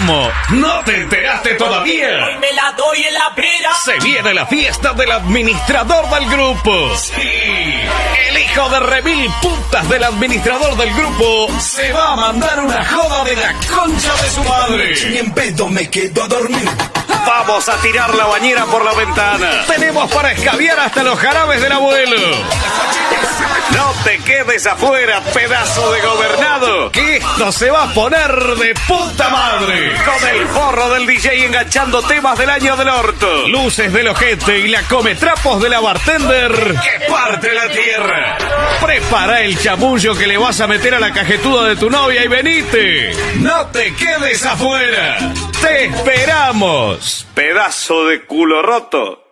¿Cómo? ¿No te enteraste todavía? Hoy me la doy en la pera. Se viene la fiesta del administrador del grupo. Sí. El hijo de remil putas del administrador del grupo se va a mandar una joda de la concha de su madre. Ni en pedo me quedo a dormir. Vamos a tirar la bañera por la ventana. Tenemos para escabiar hasta los jarabes del abuelo. No te quedes afuera, pedazo de gobernado, que esto se va a poner de puta madre. Con el forro del DJ enganchando temas del año del orto, luces del ojete y la come trapos de la bartender que parte la tierra. Prepara el chamullo que le vas a meter a la cajetuda de tu novia y venite. No te quedes afuera. Te esperamos, pedazo de culo roto.